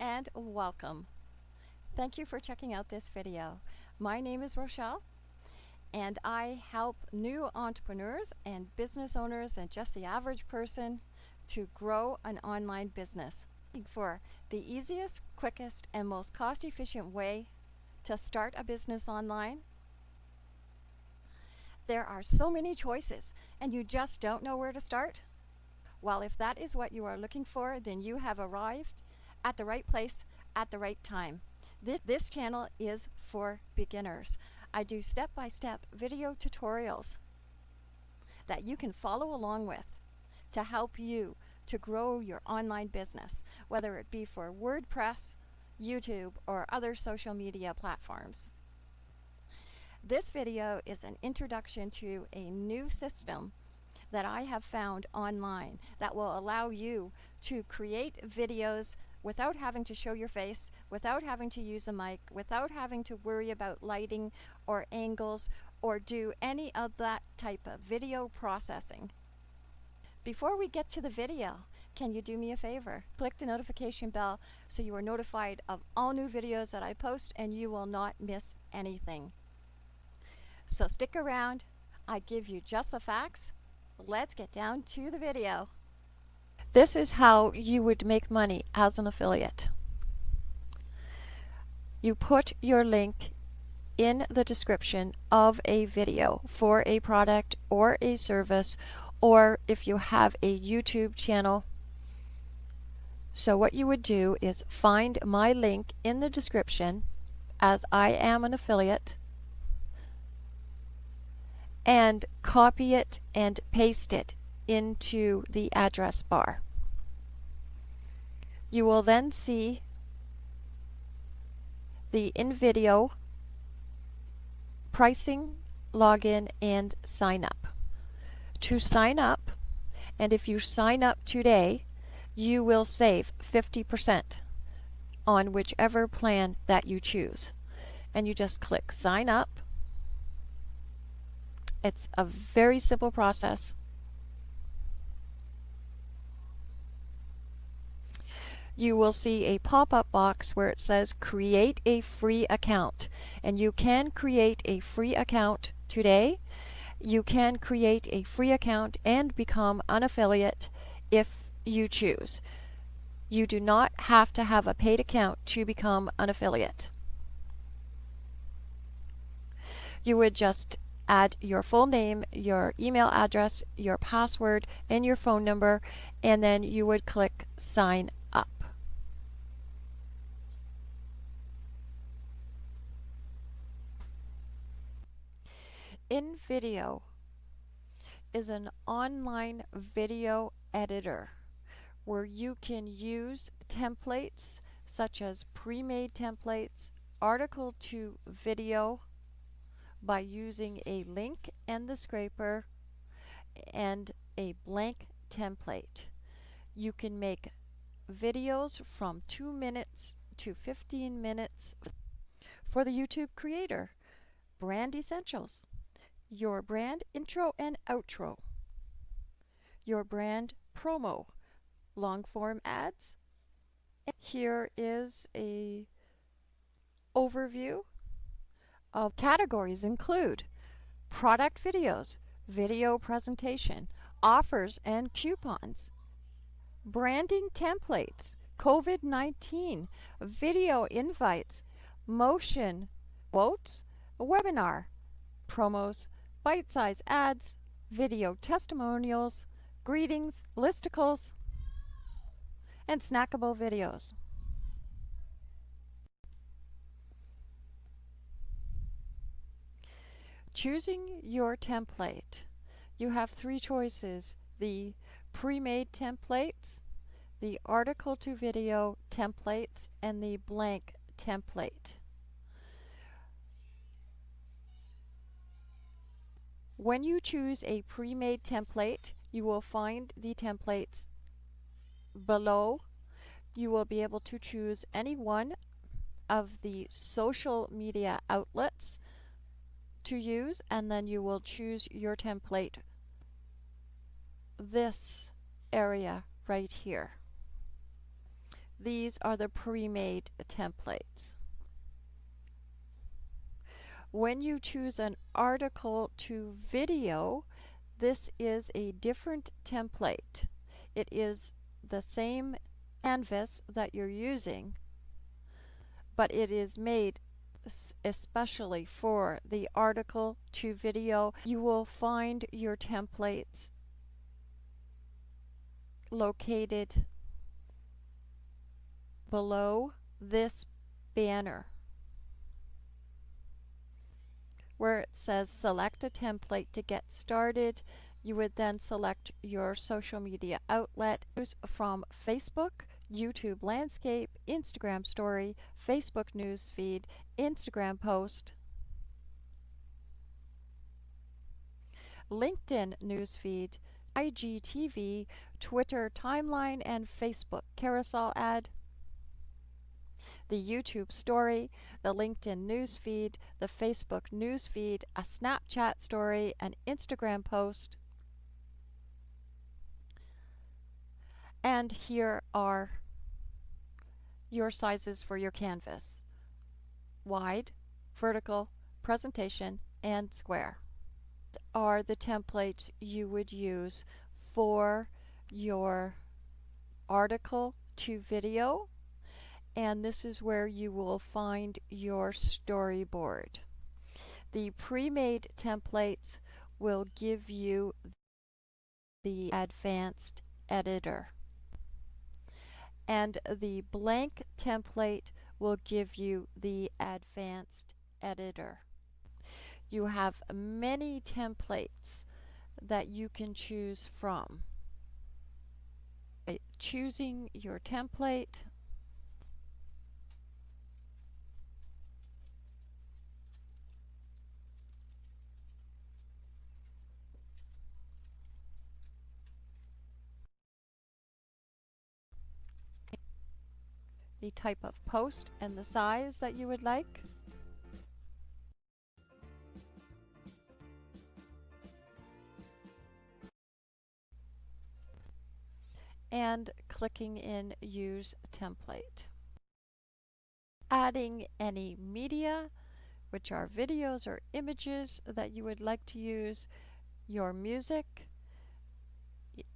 and welcome. Thank you for checking out this video. My name is Rochelle and I help new entrepreneurs and business owners and just the average person to grow an online business. For the easiest, quickest, and most cost efficient way to start a business online, there are so many choices and you just don't know where to start? Well, if that is what you are looking for, then you have arrived at the right place at the right time. This, this channel is for beginners. I do step-by-step -step video tutorials that you can follow along with to help you to grow your online business, whether it be for WordPress, YouTube, or other social media platforms. This video is an introduction to a new system that I have found online that will allow you to create videos without having to show your face, without having to use a mic, without having to worry about lighting or angles or do any of that type of video processing. Before we get to the video, can you do me a favor? Click the notification bell so you are notified of all new videos that I post and you will not miss anything. So stick around. I give you just the facts. Let's get down to the video. This is how you would make money as an affiliate. You put your link in the description of a video for a product or a service or if you have a YouTube channel. So what you would do is find my link in the description as I am an affiliate and copy it and paste it into the address bar. You will then see the InVideo pricing, login, and sign up. To sign up, and if you sign up today, you will save 50% on whichever plan that you choose. And you just click sign up it's a very simple process. You will see a pop-up box where it says create a free account and you can create a free account today. You can create a free account and become an affiliate if you choose. You do not have to have a paid account to become an affiliate. You would just add your full name, your email address, your password, and your phone number, and then you would click sign up. InVideo is an online video editor where you can use templates such as pre-made templates, article to video, by using a link and the scraper and a blank template. You can make videos from 2 minutes to 15 minutes for the YouTube creator. Brand Essentials. Your brand intro and outro. Your brand promo. Long form ads. Here is a overview of categories include product videos, video presentation, offers and coupons, branding templates, COVID-19, video invites, motion, quotes, webinar, promos, bite-size ads, video testimonials, greetings, listicles, and snackable videos. Choosing your template. You have three choices. The pre-made templates, the article to video templates, and the blank template. When you choose a pre-made template, you will find the templates below. You will be able to choose any one of the social media outlets to use and then you will choose your template this area right here. These are the pre-made templates. When you choose an article to video, this is a different template. It is the same canvas that you're using, but it is made especially for the article to video. You will find your templates located below this banner where it says select a template to get started. You would then select your social media outlet from Facebook, YouTube landscape, Instagram story, Facebook newsfeed, Instagram post, LinkedIn newsfeed, IGTV, Twitter timeline, and Facebook carousel ad, the YouTube story, the LinkedIn newsfeed, the Facebook newsfeed, a Snapchat story, an Instagram post. And here are your sizes for your canvas. Wide, vertical, presentation, and square are the templates you would use for your article to video and this is where you will find your storyboard. The pre-made templates will give you the advanced editor and the blank template will give you the advanced editor. You have many templates that you can choose from. Choosing your template the type of post and the size that you would like. and clicking in Use Template. Adding any media, which are videos or images that you would like to use, your music,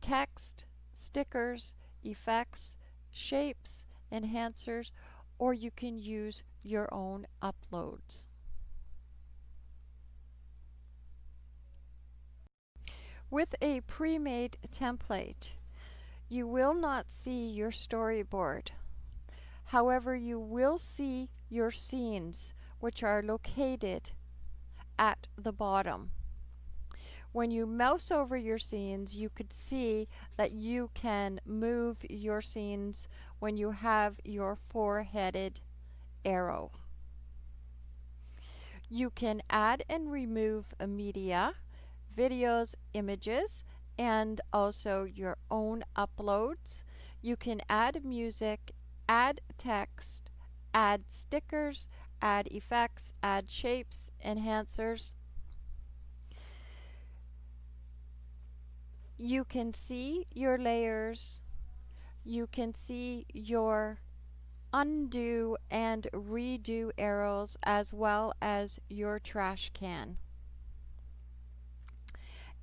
text, stickers, effects, shapes, enhancers, or you can use your own uploads. With a pre-made template, you will not see your storyboard. However, you will see your scenes, which are located at the bottom. When you mouse over your scenes, you could see that you can move your scenes when you have your four-headed arrow. You can add and remove media, videos, images, and also your own uploads. You can add music, add text, add stickers, add effects, add shapes, enhancers, you can see your layers, you can see your undo and redo arrows as well as your trash can.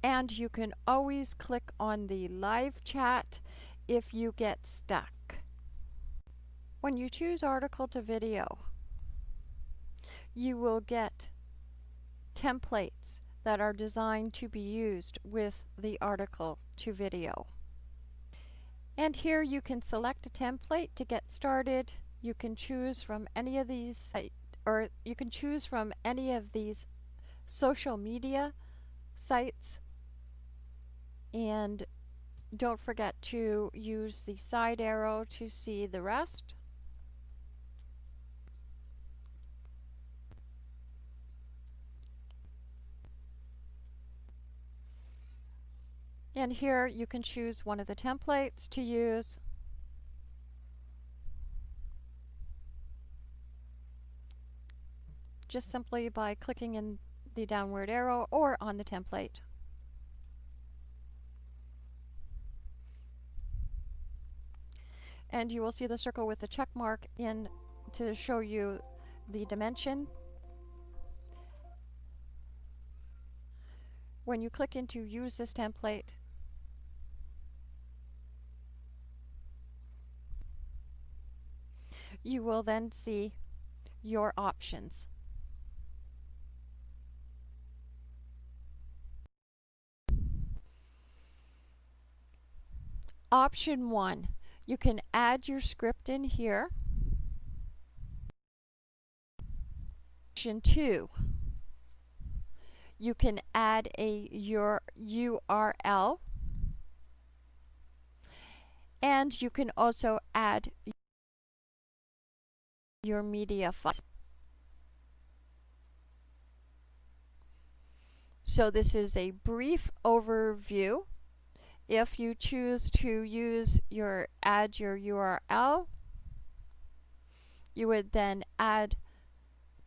And you can always click on the live chat if you get stuck. When you choose article to video, you will get templates that are designed to be used with the article to video. And here you can select a template to get started. You can choose from any of these, or you can choose from any of these social media sites. And don't forget to use the side arrow to see the rest. And here you can choose one of the templates to use. Just simply by clicking in the downward arrow or on the template. and you will see the circle with the check mark in to show you the dimension. When you click into use this template, you will then see your options. Option 1, you can add your script in here. Option 2, you can add a your URL and you can also add your media file. So this is a brief overview if you choose to use your add your URL, you would then add,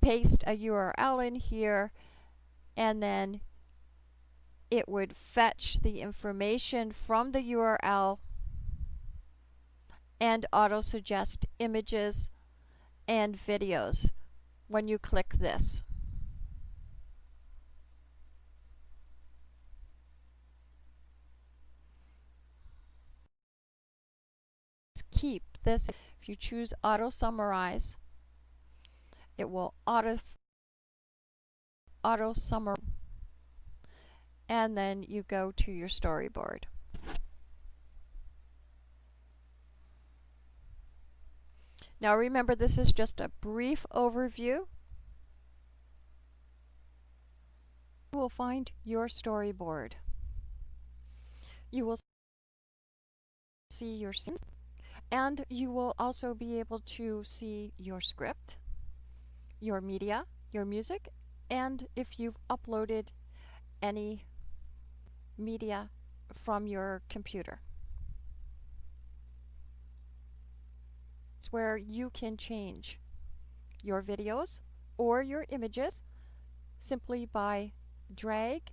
paste a URL in here, and then it would fetch the information from the URL and auto-suggest images and videos when you click this. keep this. If you choose auto summarize, it will auto auto summarize and then you go to your storyboard. Now remember this is just a brief overview. You will find your storyboard. You will see your scenes and you will also be able to see your script, your media, your music, and if you've uploaded any media from your computer. It's where you can change your videos or your images simply by drag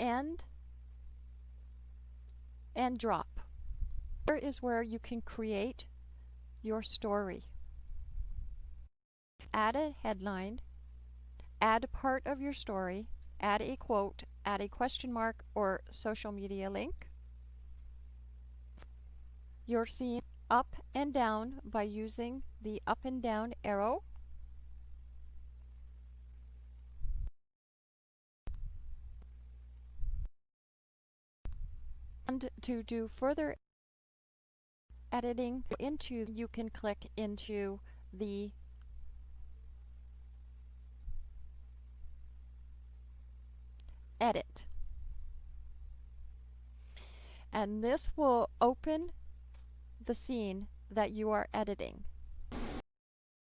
and and drop. Here is where you can create your story. Add a headline, add a part of your story, add a quote, add a question mark or social media link. You're seeing up and down by using the up and down arrow. And to do further editing into, you can click into the edit. And this will open the scene that you are editing.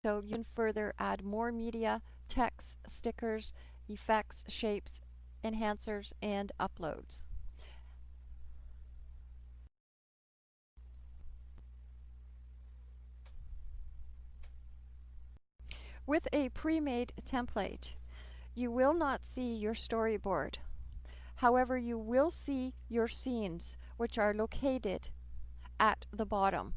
So you can further add more media, text, stickers, effects, shapes, enhancers, and uploads. With a pre-made template, you will not see your storyboard. However, you will see your scenes, which are located at the bottom.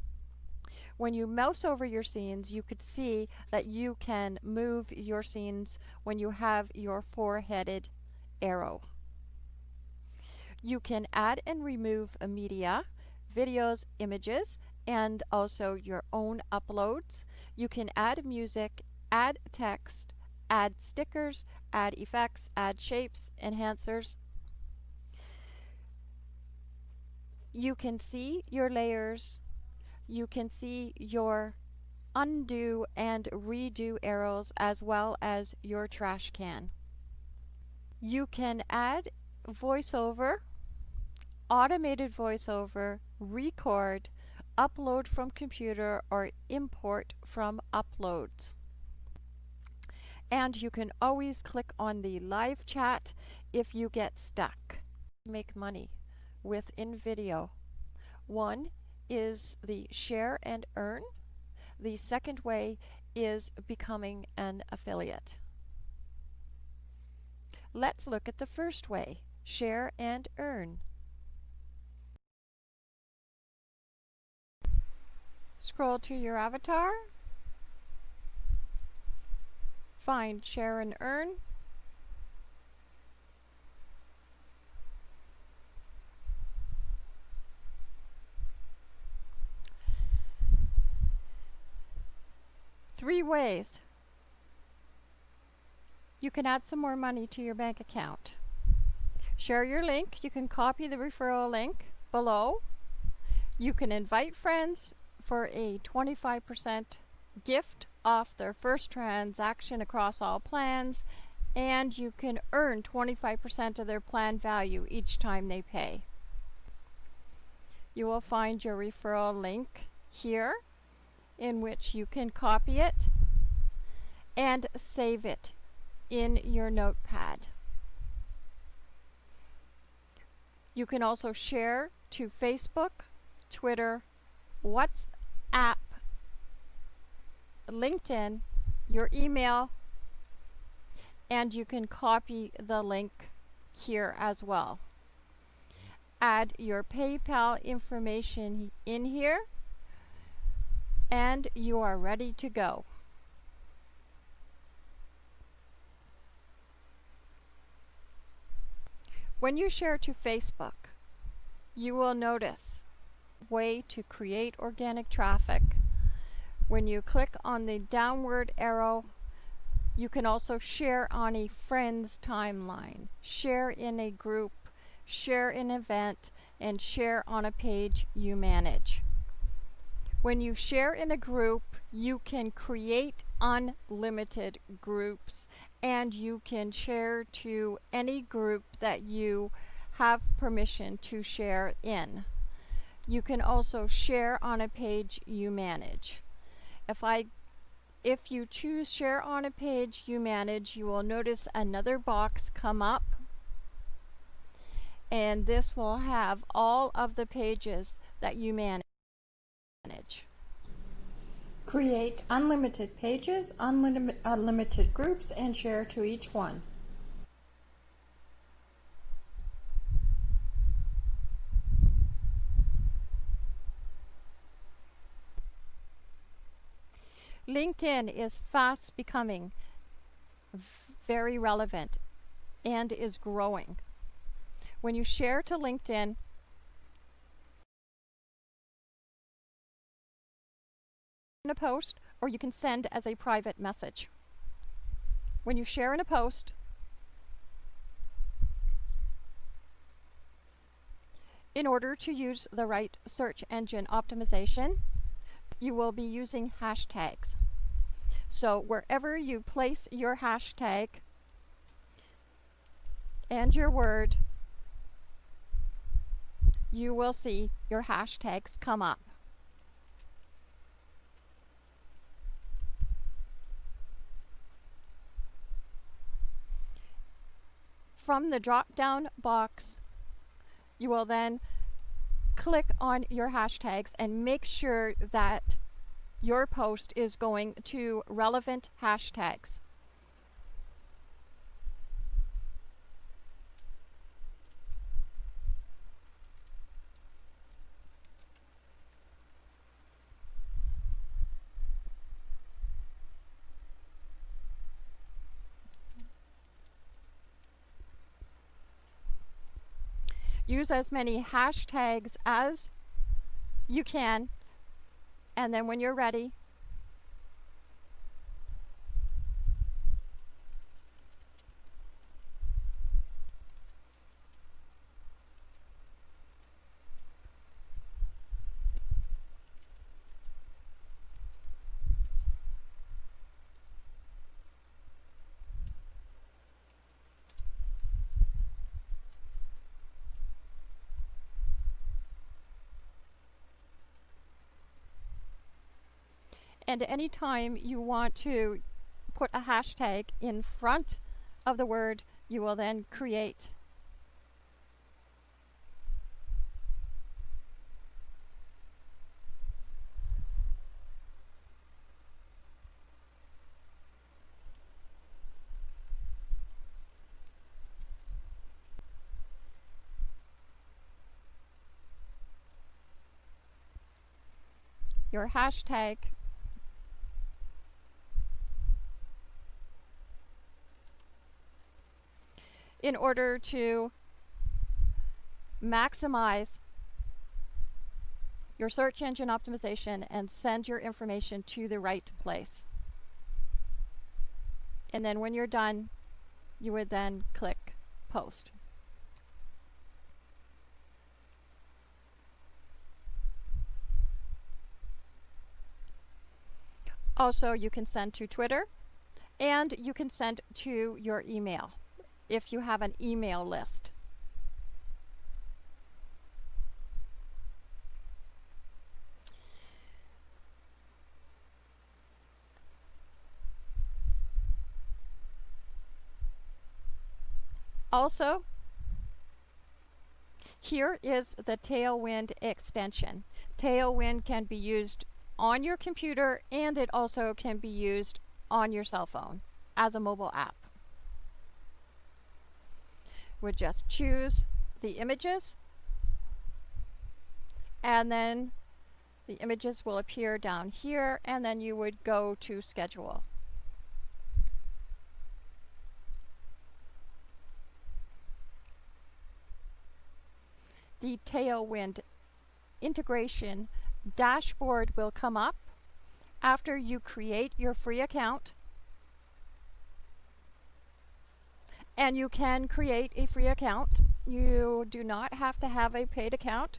When you mouse over your scenes, you could see that you can move your scenes when you have your four-headed arrow. You can add and remove media, videos, images, and also your own uploads. You can add music add text, add stickers, add effects, add shapes, enhancers. You can see your layers, you can see your undo and redo arrows as well as your trash can. You can add voiceover, automated voiceover, record, upload from computer, or import from uploads and you can always click on the live chat if you get stuck. Make money with InVideo. One is the share and earn. The second way is becoming an affiliate. Let's look at the first way, share and earn. Scroll to your avatar. Find Share and Earn. Three ways you can add some more money to your bank account. Share your link. You can copy the referral link below. You can invite friends for a 25% gift off their first transaction across all plans and you can earn 25% of their plan value each time they pay. You will find your referral link here in which you can copy it and save it in your notepad. You can also share to Facebook, Twitter, WhatsApp, LinkedIn, your email, and you can copy the link here as well. Add your PayPal information in here and you are ready to go. When you share to Facebook, you will notice way to create organic traffic. When you click on the downward arrow, you can also share on a friend's timeline, share in a group, share an event, and share on a page you manage. When you share in a group, you can create unlimited groups and you can share to any group that you have permission to share in. You can also share on a page you manage. If I if you choose share on a page you manage, you will notice another box come up and this will have all of the pages that you manage. Create unlimited pages, unlimited, unlimited groups, and share to each one. LinkedIn is fast becoming very relevant and is growing. When you share to LinkedIn, in a post or you can send as a private message. When you share in a post, in order to use the right search engine optimization, you will be using hashtags. So wherever you place your hashtag and your word, you will see your hashtags come up. From the drop down box, you will then click on your hashtags and make sure that your post is going to relevant hashtags. Use as many hashtags as you can and then when you're ready And anytime you want to put a hashtag in front of the word, you will then create. Your hashtag in order to maximize your search engine optimization and send your information to the right place. And then when you're done, you would then click post. Also, you can send to Twitter and you can send to your email if you have an email list. Also, here is the Tailwind extension. Tailwind can be used on your computer and it also can be used on your cell phone as a mobile app. We just choose the images and then the images will appear down here and then you would go to schedule. the Tailwind integration dashboard will come up after you create your free account. And you can create a free account. You do not have to have a paid account.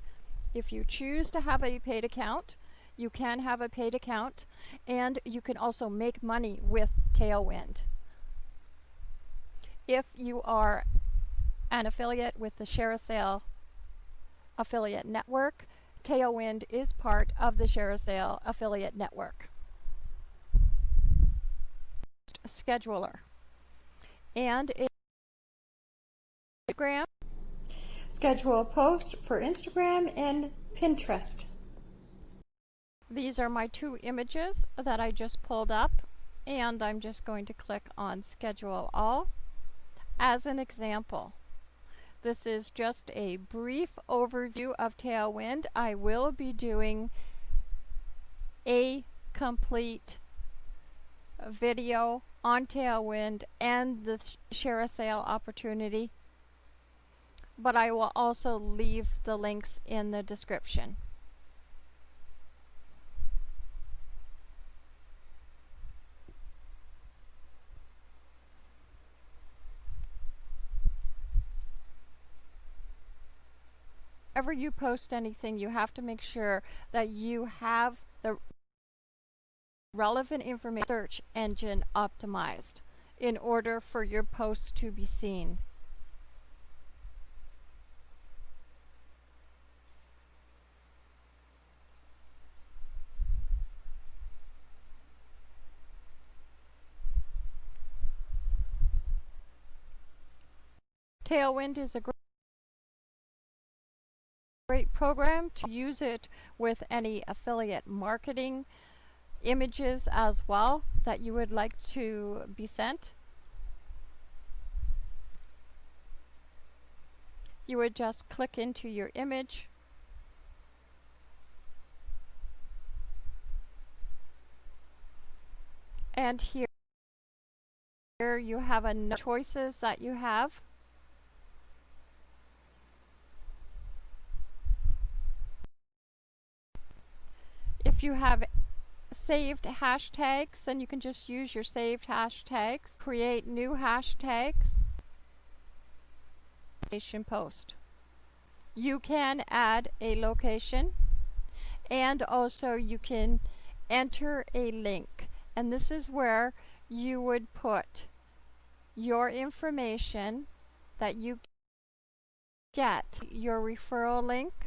If you choose to have a paid account, you can have a paid account and you can also make money with Tailwind. If you are an affiliate with the ShareASale affiliate network. Tailwind is part of the ShareASale affiliate network. Scheduler. And Instagram. Schedule a post for Instagram and Pinterest. These are my two images that I just pulled up and I'm just going to click on schedule all as an example. This is just a brief overview of Tailwind. I will be doing a complete video on Tailwind and the ShareASale opportunity, but I will also leave the links in the description. whenever you post anything, you have to make sure that you have the relevant information search engine optimized in order for your post to be seen. Tailwind is a great program to use it with any affiliate marketing images as well that you would like to be sent. You would just click into your image and here, here you have a choices that you have if you have saved hashtags, then you can just use your saved hashtags. Create new hashtags. location Post. You can add a location and also you can enter a link. And this is where you would put your information that you get, your referral link,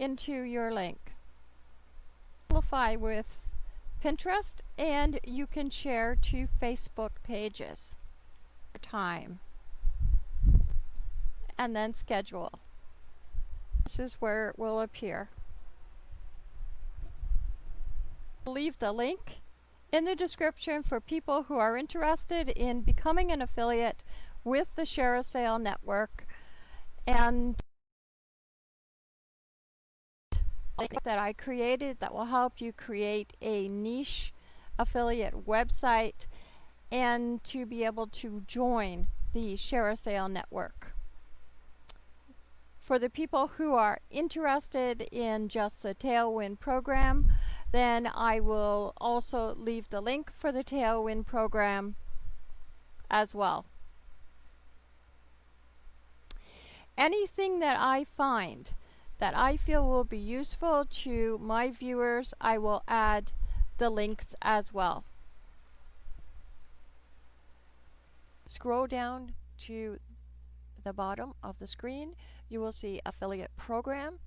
into your link. Amplify with Pinterest and you can share to Facebook pages. Time. And then schedule. This is where it will appear. Leave the link in the description for people who are interested in becoming an affiliate with the ShareASale network and that I created that will help you create a niche affiliate website and to be able to join the ShareASale network. For the people who are interested in just the Tailwind program, then I will also leave the link for the Tailwind program as well. Anything that I find that I feel will be useful to my viewers, I will add the links as well. Scroll down to the bottom of the screen, you will see affiliate program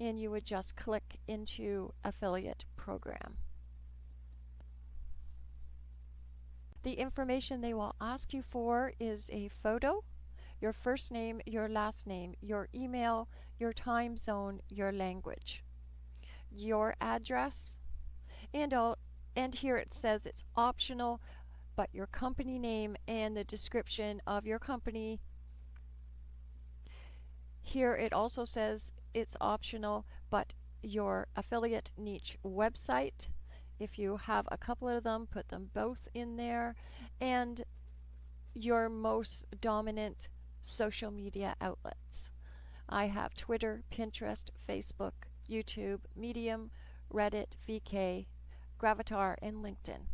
and you would just click into affiliate program. The information they will ask you for is a photo, your first name, your last name, your email, your time zone, your language, your address, and, all, and here it says it's optional, but your company name and the description of your company. Here it also says it's optional, but your affiliate niche website, if you have a couple of them, put them both in there, and your most dominant social media outlets. I have Twitter, Pinterest, Facebook, YouTube, Medium, Reddit, VK, Gravatar, and LinkedIn.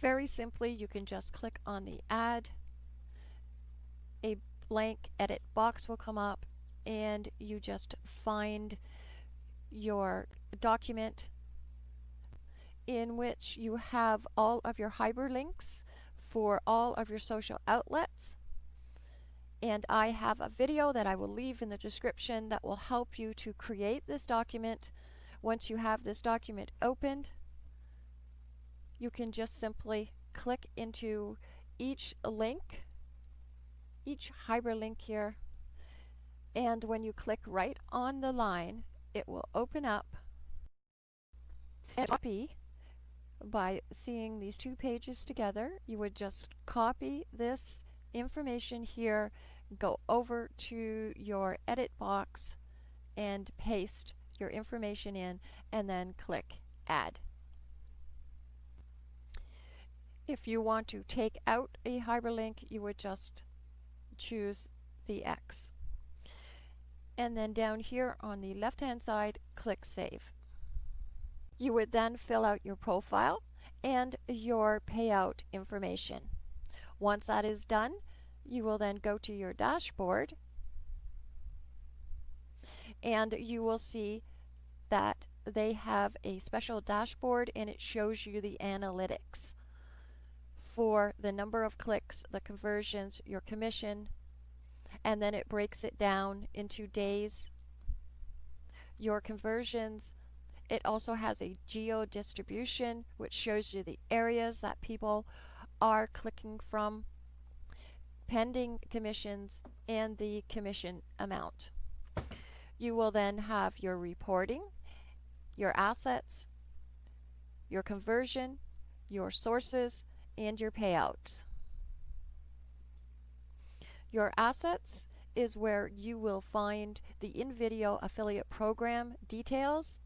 Very simply, you can just click on the add. A blank edit box will come up and you just find your document in which you have all of your hyperlinks for all of your social outlets. And I have a video that I will leave in the description that will help you to create this document. Once you have this document opened, you can just simply click into each link, each hyperlink here, and when you click right on the line, it will open up and copy by seeing these two pages together. You would just copy this information here, go over to your edit box and paste your information in and then click add. If you want to take out a hyperlink, you would just choose the X. And then down here on the left hand side, click Save. You would then fill out your profile and your payout information. Once that is done, you will then go to your dashboard and you will see that they have a special dashboard and it shows you the analytics for the number of clicks, the conversions, your commission, and then it breaks it down into days. Your conversions, it also has a geo distribution which shows you the areas that people are clicking from, pending commissions, and the commission amount. You will then have your reporting, your assets, your conversion, your sources, and your payout. Your assets is where you will find the InVideo affiliate program details,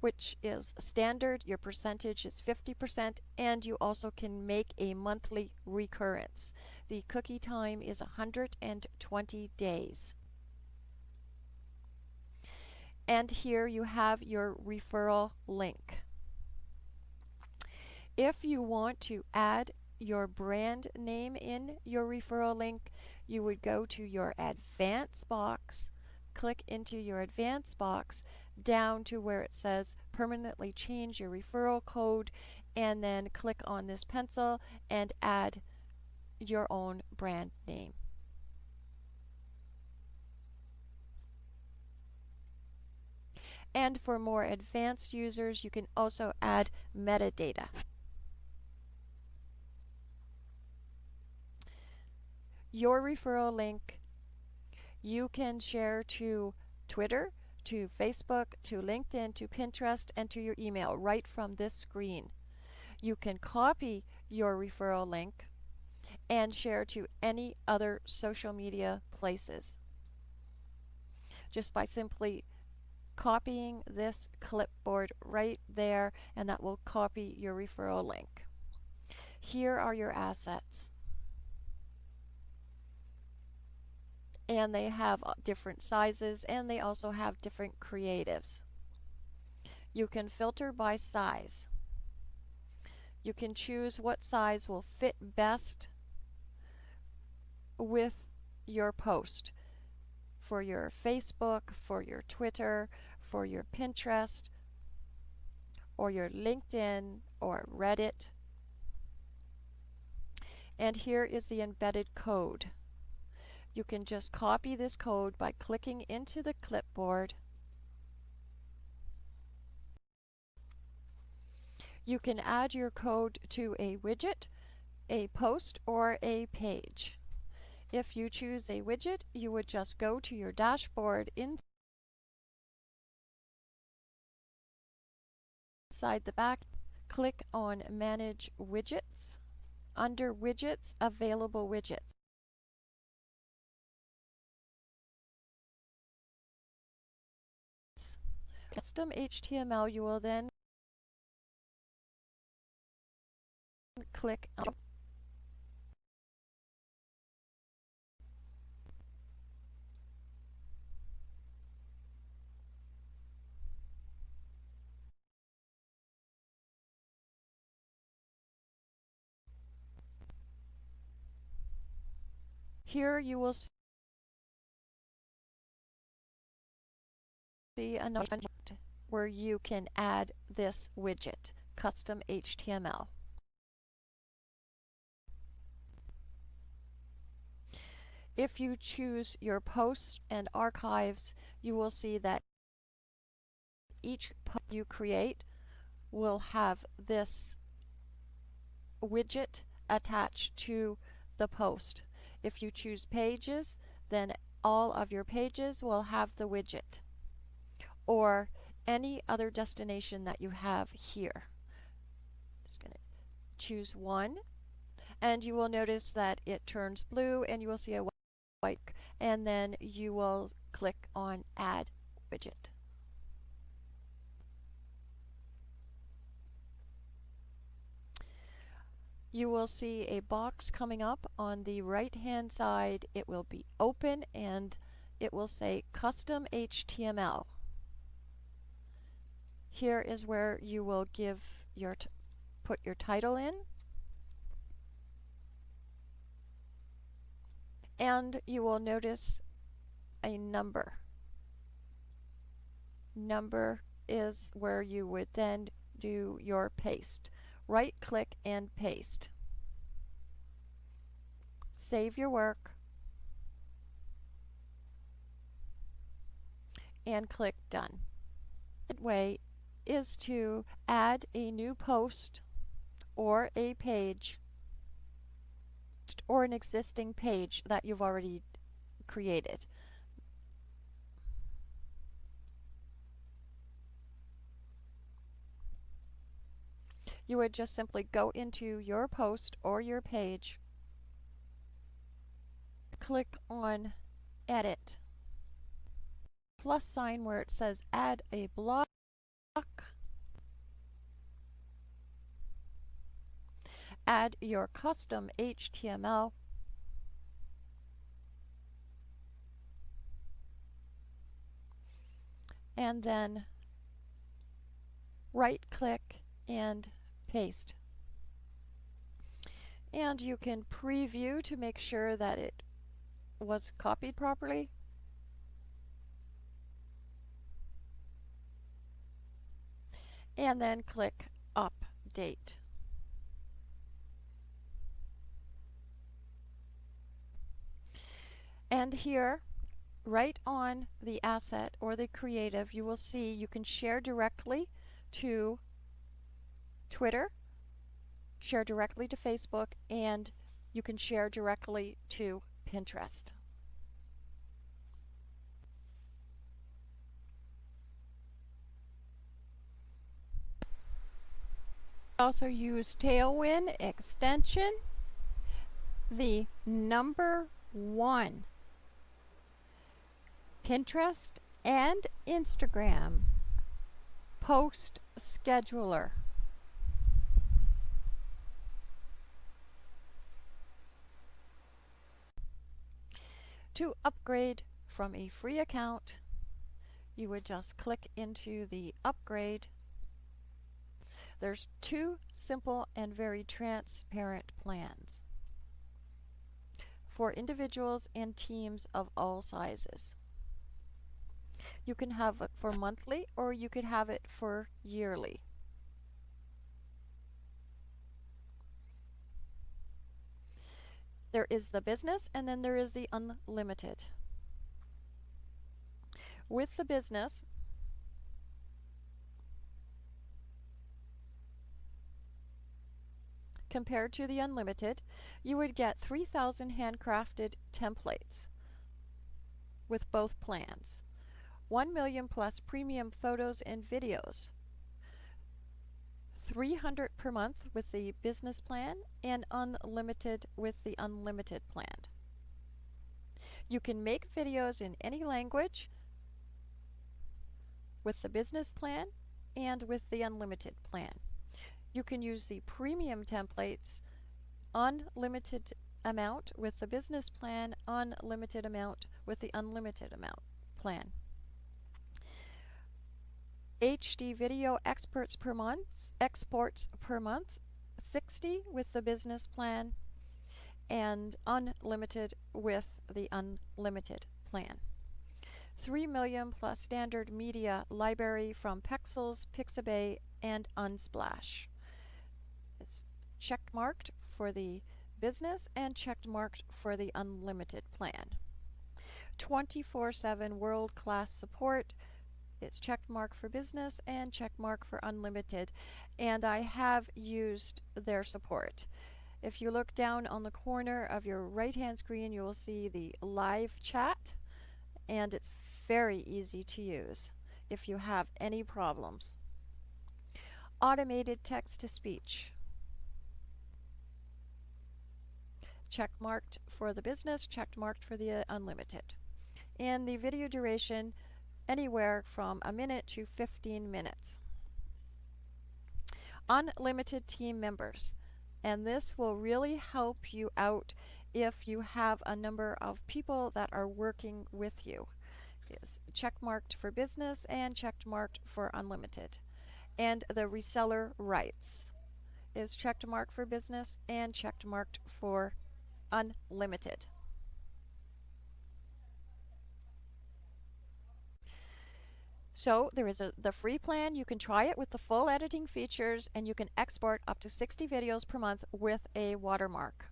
which is standard. Your percentage is 50%, and you also can make a monthly recurrence. The cookie time is 120 days. And here you have your referral link. If you want to add your brand name in your referral link, you would go to your advance box, click into your advance box down to where it says permanently change your referral code and then click on this pencil and add your own brand name. And for more advanced users, you can also add metadata. your referral link you can share to Twitter, to Facebook, to LinkedIn, to Pinterest, and to your email right from this screen. You can copy your referral link and share to any other social media places. just by simply copying this clipboard right there and that will copy your referral link. Here are your assets. And they have uh, different sizes and they also have different creatives. You can filter by size. You can choose what size will fit best with your post for your Facebook, for your Twitter, for your Pinterest, or your LinkedIn or Reddit. And here is the embedded code. You can just copy this code by clicking into the clipboard. You can add your code to a widget, a post, or a page. If you choose a widget, you would just go to your dashboard inside the back, click on Manage Widgets. Under Widgets, Available Widgets. Custom HTML, you will then click on. Here you will see another where you can add this widget, custom HTML. If you choose your posts and archives, you will see that each post you create will have this widget attached to the post. If you choose pages, then all of your pages will have the widget or any other destination that you have here. Just going to choose one and you will notice that it turns blue and you will see a white and then you will click on add widget. you will see a box coming up on the right hand side. It will be open and it will say custom HTML. Here is where you will give your put your title in and you will notice a number. Number is where you would then do your paste right click and paste. Save your work and click done. The way is to add a new post or a page or an existing page that you've already created. you would just simply go into your post or your page, click on Edit, plus sign where it says Add a block, add your custom HTML, and then right click and paste. And you can preview to make sure that it was copied properly. And then click Update. And here, right on the asset or the creative, you will see you can share directly to Twitter, share directly to Facebook, and you can share directly to Pinterest. Also use Tailwind extension. The number one Pinterest and Instagram post scheduler. To upgrade from a free account, you would just click into the upgrade. There's two simple and very transparent plans for individuals and teams of all sizes. You can have it for monthly or you could have it for yearly. There is the business and then there is the unlimited. With the business, compared to the unlimited, you would get 3,000 handcrafted templates with both plans. 1 million plus premium photos and videos. 300 per month with the business plan and unlimited with the unlimited plan. You can make videos in any language with the business plan and with the unlimited plan. You can use the premium templates unlimited amount with the business plan, unlimited amount with the unlimited amount plan. HD video experts per month, exports per month, 60 with the business plan, and unlimited with the unlimited plan. 3 million plus standard media library from Pexels, Pixabay, and Unsplash. It's checked marked for the business and checked marked for the unlimited plan. 24 7 world class support it's check mark for business and check mark for unlimited. And I have used their support. If you look down on the corner of your right hand screen, you will see the live chat, and it's very easy to use if you have any problems. Automated text to speech. Check marked for the business, checked marked for the uh, unlimited. And the video duration anywhere from a minute to 15 minutes. Unlimited team members. And this will really help you out if you have a number of people that are working with you. It's check marked for business and checked marked for unlimited. And the reseller rights is checked marked for business and checked marked for unlimited. So there is a, the free plan. You can try it with the full editing features and you can export up to 60 videos per month with a watermark.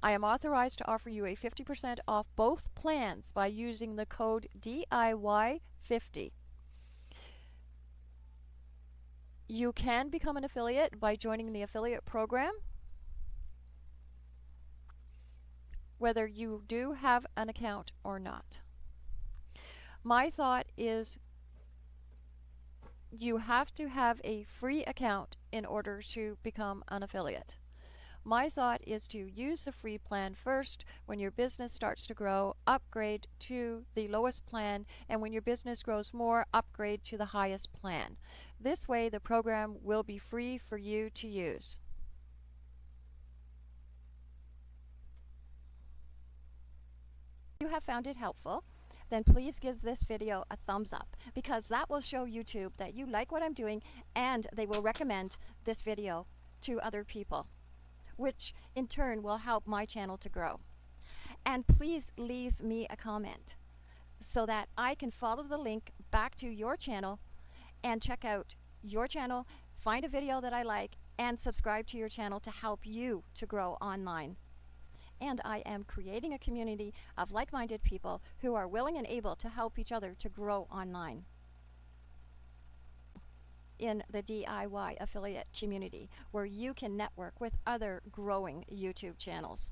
I am authorized to offer you a 50% off both plans by using the code DIY50. You can become an affiliate by joining the affiliate program. Whether you do have an account or not. My thought is you have to have a free account in order to become an affiliate. My thought is to use the free plan first. When your business starts to grow, upgrade to the lowest plan, and when your business grows more, upgrade to the highest plan. This way, the program will be free for you to use. You have found it helpful, then please give this video a thumbs up because that will show YouTube that you like what I'm doing and they will recommend this video to other people, which in turn will help my channel to grow. And please leave me a comment so that I can follow the link back to your channel and check out your channel, find a video that I like, and subscribe to your channel to help you to grow online and I am creating a community of like-minded people who are willing and able to help each other to grow online in the DIY affiliate community where you can network with other growing YouTube channels.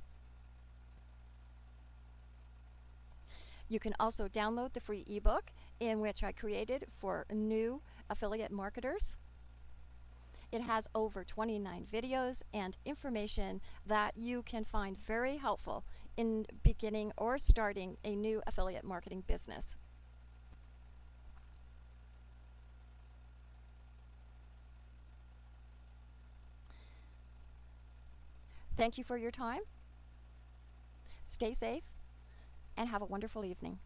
You can also download the free ebook in which I created for new affiliate marketers. It has over 29 videos and information that you can find very helpful in beginning or starting a new affiliate marketing business. Thank you for your time. Stay safe and have a wonderful evening.